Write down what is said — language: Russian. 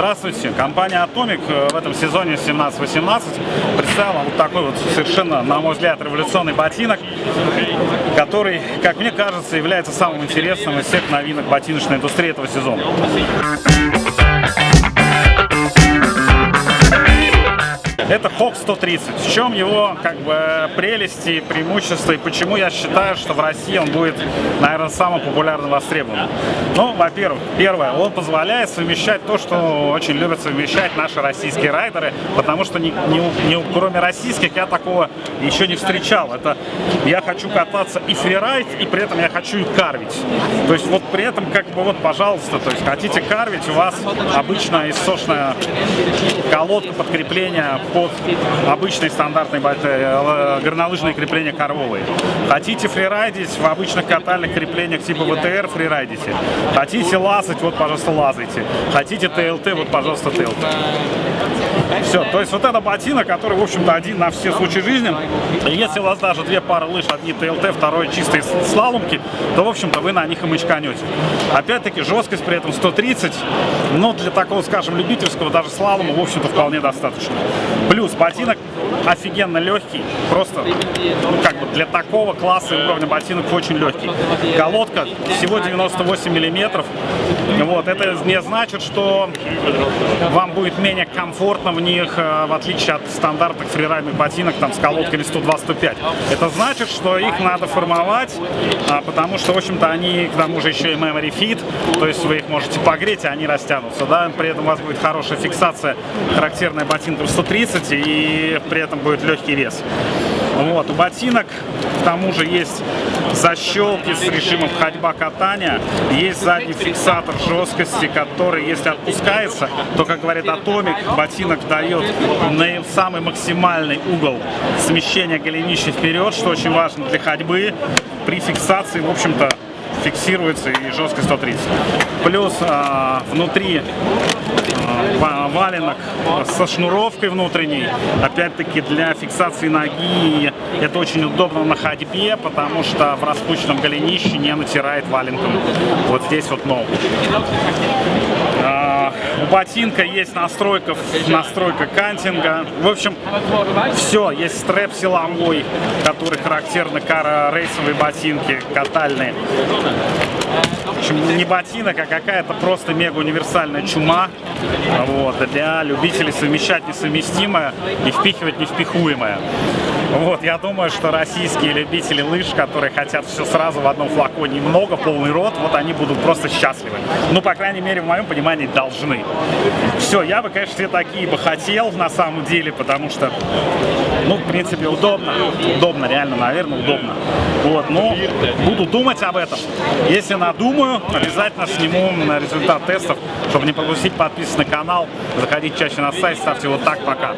Здравствуйте! Компания Atomic э, в этом сезоне 17-18 представила вот такой вот совершенно, на мой взгляд, революционный ботинок, который, как мне кажется, является самым интересным из всех новинок ботиночной индустрии этого сезона. Это Hawk 130. В чем его как бы прелести, преимущества и почему я считаю, что в России он будет, наверное, самым популярным востребованным? Ну, во-первых, первое, он позволяет совмещать то, что очень любят совмещать наши российские райдеры, потому что не, не, не, кроме российских я такого еще не встречал. Это я хочу кататься и фрирайд, и при этом я хочу и карвить. То есть вот при этом как бы вот, пожалуйста, то есть хотите карвить, у вас обычная иссошная колодка подкрепления по под обычные стандартные э, горнолыжные крепления коровые. Хотите фрирайдить в обычных катальных креплениях типа ВТР, фрирайдите. Хотите лазать, вот, пожалуйста, лазайте. Хотите ТЛТ, вот, пожалуйста, ТЛТ. Все, то есть вот это ботинок, который, в общем-то, один на все случаи жизни. Если у вас даже две пары лыж, одни ТЛТ, второй чистые слаломки, то, в общем-то, вы на них и мочканете. Опять-таки, жесткость при этом 130, но для такого, скажем, любительского даже слалома, в общем-то, вполне достаточно. Плюс ботинок офигенно легкий, просто, ну, как бы для такого класса уровня ботинок очень легкий. Колодка всего 98 миллиметров. Вот, это не значит, что вам будет менее комфортно в них, э, в отличие от стандартных фрирайдных ботинок там с колодками 102-105. Это значит, что их надо формовать, а, потому что, в общем-то, они к тому же еще и memory fit, то есть вы их можете погреть, и они растянутся, да, при этом у вас будет хорошая фиксация, характерная ботинкам 130, и при этом будет легкий вес. Вот, у ботинок к тому же есть защелки с режимом ходьба-катания, есть задний фиксатор жесткости, который, если отпускается, то, как говорит Атомик, ботинок дает на самый максимальный угол смещения голенища вперед, что очень важно для ходьбы. При фиксации, в общем-то, фиксируется и жесткость 130. Плюс а, внутри а, валенок со шнуровкой внутренней, опять-таки для фиксации ноги это очень удобно на ходьбе, потому что в распущенном голенище не натирает валенком. Вот здесь вот ногу. У ботинка есть настройка, настройка кантинга. В общем, все. Есть стрэп силовой, который характерны рейсовые ботинки, катальные. В общем, не ботинок, а какая-то просто мега универсальная чума вот, для любителей совмещать несовместимое и впихивать невпихуемое. Вот, я думаю, что российские любители лыж, которые хотят все сразу в одном флаконе много, полный рот, вот они будут просто счастливы. Ну, по крайней мере, в моем понимании, должны. Все, я бы, конечно, все такие бы хотел на самом деле, потому что, ну, в принципе, удобно. Удобно, реально, наверное, удобно. Вот, но буду думать об этом. Если надумаю, обязательно сниму на результат тестов, чтобы не пропустить подписываться на канал, заходить чаще на сайт, ставьте вот так, пока.